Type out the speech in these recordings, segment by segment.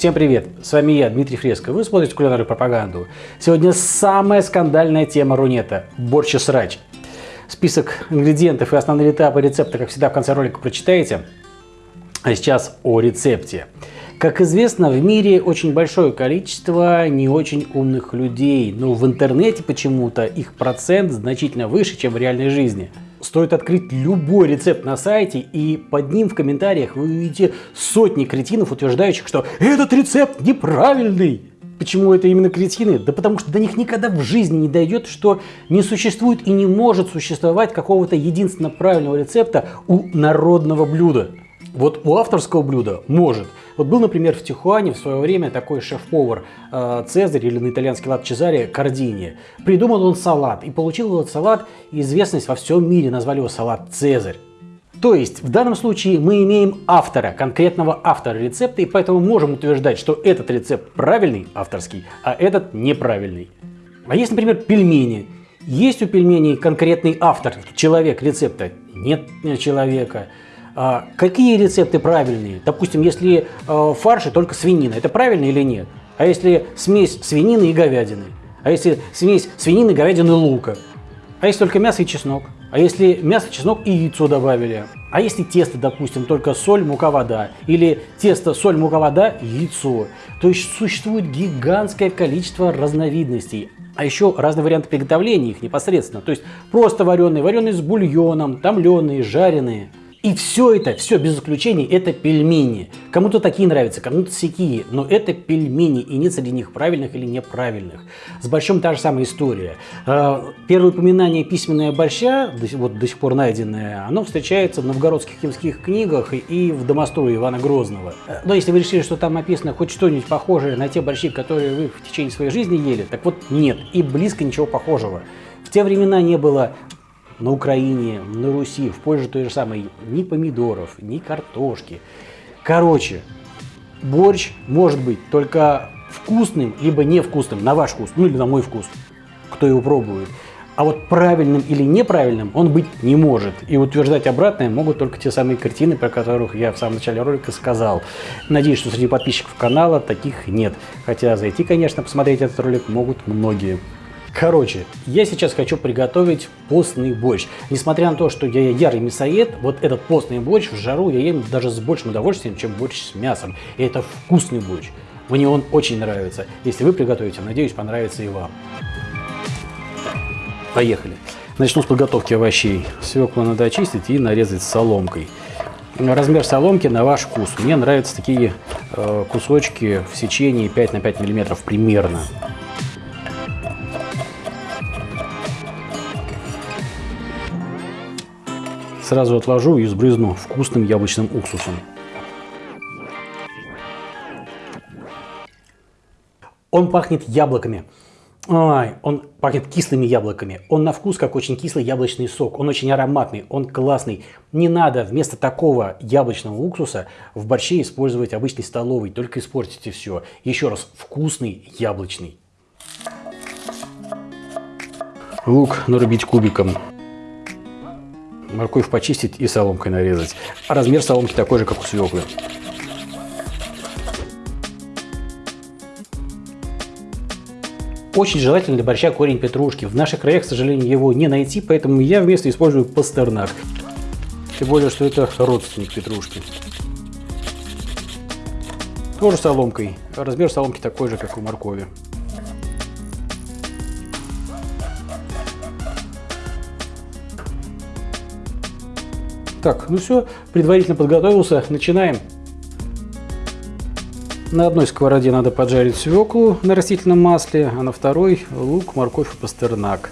Всем привет! С вами я, Дмитрий Фреско. Вы смотрите кулинарную пропаганду. Сегодня самая скандальная тема рунета – борщ и срач. Список ингредиентов и основные этапы рецепта, как всегда, в конце ролика прочитаете. А сейчас о рецепте. Как известно, в мире очень большое количество не очень умных людей, но в интернете почему-то их процент значительно выше, чем в реальной жизни. Стоит открыть любой рецепт на сайте, и под ним в комментариях вы увидите сотни кретинов, утверждающих, что этот рецепт неправильный. Почему это именно кретины? Да потому что до них никогда в жизни не дойдет, что не существует и не может существовать какого-то единственно правильного рецепта у народного блюда. Вот у авторского блюда может. Вот был, например, в Тихуане в свое время такой шеф-повар э, Цезарь, или на итальянский лад Чезаре, Кардини. Придумал он салат и получил этот салат известность во всем мире, назвали его салат Цезарь. То есть в данном случае мы имеем автора, конкретного автора рецепта, и поэтому можем утверждать, что этот рецепт правильный, авторский, а этот неправильный. А есть, например, пельмени. Есть у пельменей конкретный автор, человек рецепта? Нет человека. А какие рецепты правильные? Допустим, если э, в фарше только свинина, это правильно или нет? А если смесь свинины и говядины? А если смесь свинины, говядины, лука? А если только мясо и чеснок? А если мясо, чеснок и яйцо добавили? А если тесто, допустим, только соль, мука, вода? Или тесто, соль, мука, вода, яйцо? То есть существует гигантское количество разновидностей. А еще разные варианты приготовления их непосредственно. То есть просто вареные, вареные с бульоном, томленые, жареные. И все это, все без исключения, это пельмени. Кому-то такие нравятся, кому-то сякие, но это пельмени, и нет среди них правильных или неправильных. С борщом та же самая история. А, первое упоминание письменное борща, вот до сих пор найденное, оно встречается в новгородских химских книгах и в домострое Ивана Грозного. Но если вы решили, что там написано хоть что-нибудь похожее на те борщи, которые вы в течение своей жизни ели, так вот нет, и близко ничего похожего. В те времена не было на Украине, на Руси, в Польше той же самой, ни помидоров, ни картошки. Короче, борщ может быть только вкусным, либо невкусным, на ваш вкус, ну или на мой вкус, кто его пробует. А вот правильным или неправильным он быть не может. И утверждать обратное могут только те самые картины, про которых я в самом начале ролика сказал. Надеюсь, что среди подписчиков канала таких нет. Хотя зайти, конечно, посмотреть этот ролик могут многие. Короче, я сейчас хочу приготовить постный борщ. Несмотря на то, что я ярый мясоед, вот этот постный борщ в жару я ем даже с большим удовольствием, чем борщ с мясом. И это вкусный борщ. Мне он очень нравится. Если вы приготовите, надеюсь, понравится и вам. Поехали. Начну с подготовки овощей. Свеклу надо очистить и нарезать соломкой. Размер соломки на ваш вкус. Мне нравятся такие э, кусочки в сечении 5 на 5 миллиметров примерно. Сразу отложу и сбрызну вкусным яблочным уксусом. Он пахнет яблоками. Ой, он пахнет кислыми яблоками. Он на вкус как очень кислый яблочный сок. Он очень ароматный, он классный. Не надо вместо такого яблочного уксуса в борще использовать обычный столовый. Только испортите все. Еще раз, вкусный яблочный. Лук нарубить кубиком морковь почистить и соломкой нарезать. А размер соломки такой же, как у свеклы. Очень желательно для борща корень петрушки. В наших краях, к сожалению, его не найти, поэтому я вместо использую пастернак. Тем более, что это родственник петрушки. Тоже соломкой. Размер соломки такой же, как у моркови. Так, ну все, предварительно подготовился, начинаем. На одной сковороде надо поджарить свеклу на растительном масле, а на второй лук, морковь и пастернак.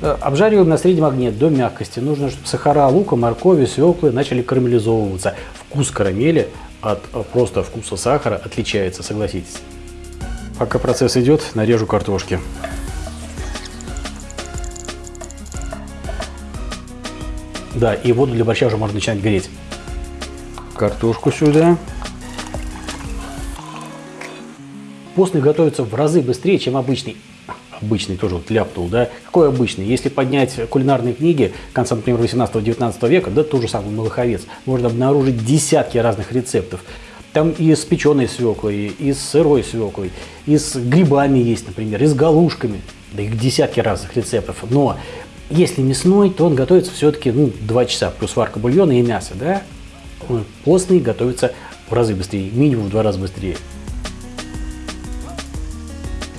Э, обжариваем на среднем огне до мягкости. Нужно, чтобы сахара лука, моркови, свеклы начали карамелизовываться. Вкус карамели от э, просто вкуса сахара отличается, согласитесь. Пока процесс идет, нарежу картошки. Да, и воду для борща уже можно начинать греть. Картошку сюда. Постный готовится в разы быстрее, чем обычный. обычный, тоже вот ляпнул, да, какой обычный? Если поднять кулинарные книги конца, например, 18-19 века, да, тот же самый Малаховец, можно обнаружить десятки разных рецептов. Там и с печеной свеклой, и с сырой свеклой, и с грибами есть, например, и с галушками. Да их десятки разных рецептов. Но если мясной, то он готовится все-таки ну, 2 часа, плюс варка бульона и мясо, да? Постный готовится в разы быстрее, минимум в два раза быстрее.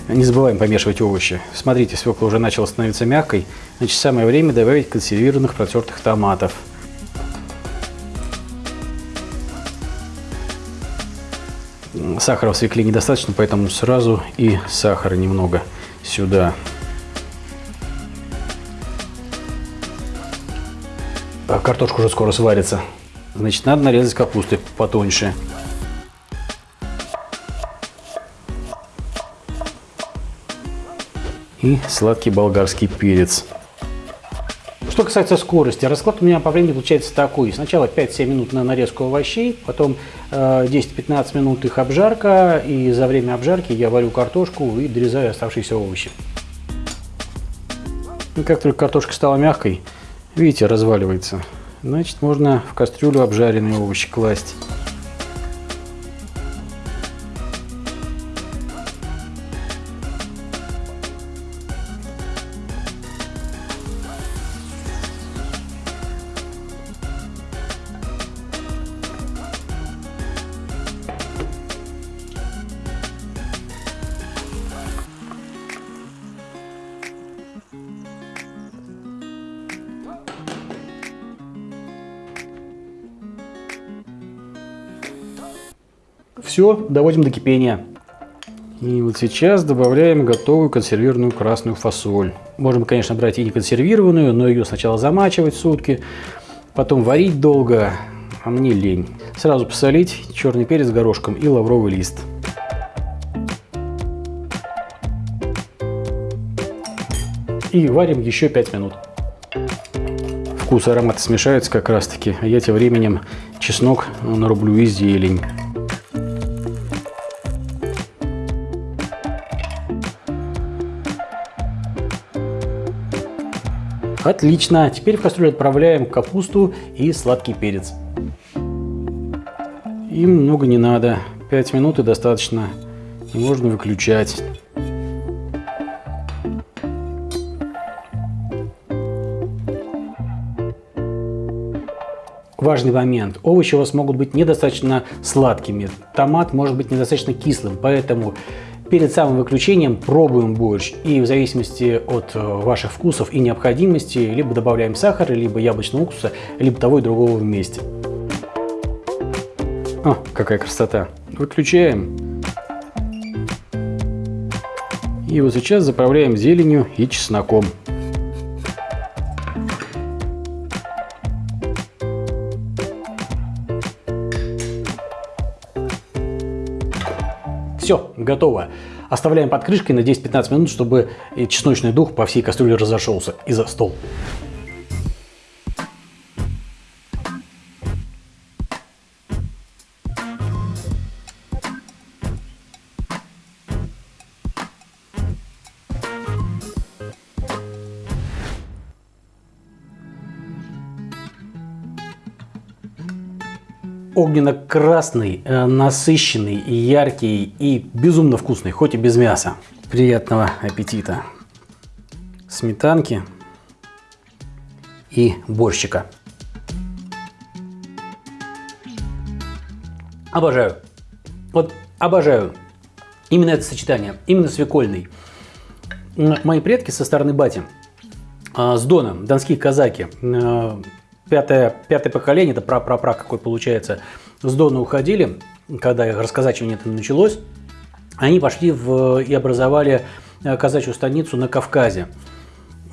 Не забываем помешивать овощи. Смотрите, свекла уже начала становиться мягкой. Значит, самое время добавить консервированных протертых томатов. Сахара в свекле недостаточно, поэтому сразу и сахара немного сюда. А картошка уже скоро сварится. Значит, надо нарезать капусты потоньше. И сладкий болгарский перец. Что касается скорости, расклад у меня по времени получается такой. Сначала 5-7 минут на нарезку овощей, потом 10-15 э, минут их обжарка, и за время обжарки я варю картошку и дорезаю оставшиеся овощи. И как только картошка стала мягкой, видите, разваливается, значит можно в кастрюлю обжаренные овощи класть. Все, доводим до кипения. И вот сейчас добавляем готовую консервированную красную фасоль. Можем, конечно, брать и не консервированную, но ее сначала замачивать сутки, потом варить долго, а мне лень. Сразу посолить черный перец горошком и лавровый лист. И варим еще 5 минут. Вкус и ароматы смешаются как раз таки, а я тем временем чеснок нарублю и зелень. Отлично. Теперь в кастрюлю отправляем капусту и сладкий перец. Им много не надо. 5 минут и достаточно. И можно выключать. Важный момент. Овощи у вас могут быть недостаточно сладкими. Томат может быть недостаточно кислым. Поэтому Перед самым выключением пробуем борщ и в зависимости от э, ваших вкусов и необходимости либо добавляем сахар, либо яблочного уксуса, либо того и другого вместе. О, какая красота! Выключаем. И вот сейчас заправляем зеленью и чесноком. Все, готово. Оставляем под крышкой на 10-15 минут, чтобы чесночный дух по всей кастрюле разошелся и за стол. Огненно-красный, э, насыщенный, яркий и безумно вкусный, хоть и без мяса. Приятного аппетита! Сметанки и борщика. Обожаю. Вот обожаю. Именно это сочетание. Именно свекольный. Мои предки со стороны бати а, с Дона, донские казаки, э, пятое, пятое поколение, это пра-пра-пра какой получается, с Дона уходили, когда рассказачивание это началось, они пошли в, и образовали э, казачью станицу на Кавказе.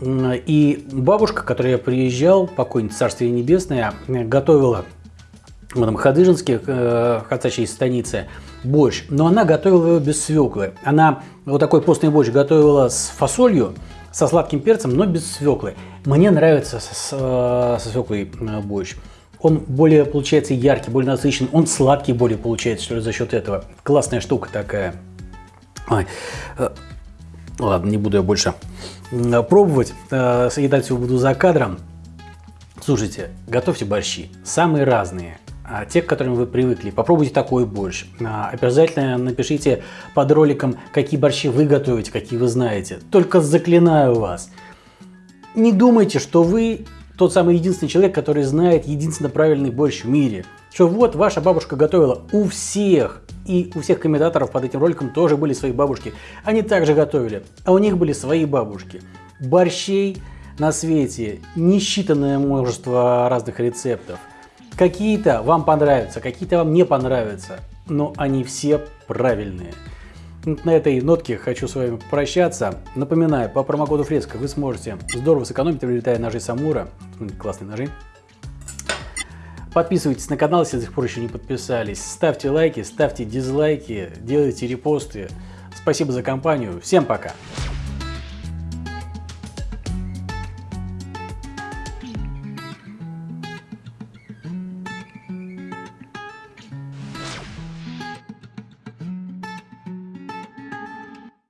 И бабушка, которая я приезжал, покойница Царствие Небесное, готовила в этом Хадыжинске, э, казачьей станице, борщ, но она готовила его без свеклы. Она вот такой постный борщ готовила с фасолью, со сладким перцем, но без свеклы. Мне нравится с, э, со свеклой э, борщ. Он более, получается, яркий, более насыщенный. Он сладкий более получается, что ли, за счет этого. Классная штука такая. Ой. Э, Ладно, не буду я больше пробовать. Съедать все буду за кадром. Слушайте, готовьте борщи. Самые разные. А те, к которым вы привыкли. Попробуйте такой борщ. А, обязательно напишите под роликом, какие борщи вы готовите, какие вы знаете. Только заклинаю вас. Не думайте, что вы тот самый единственный человек, который знает единственно правильный борщ в мире. Что вот ваша бабушка готовила у всех. И у всех комментаторов под этим роликом тоже были свои бабушки. Они также готовили, а у них были свои бабушки. Борщей на свете несчитанное множество разных рецептов. Какие-то вам понравятся, какие-то вам не понравятся, но они все правильные. На этой нотке хочу с вами прощаться. Напоминаю, по промокоду Фреска вы сможете здорово сэкономить, приобретая ножи Самура. Классные ножи. Подписывайтесь на канал, если до сих пор еще не подписались. Ставьте лайки, ставьте дизлайки, делайте репосты. Спасибо за компанию. Всем пока!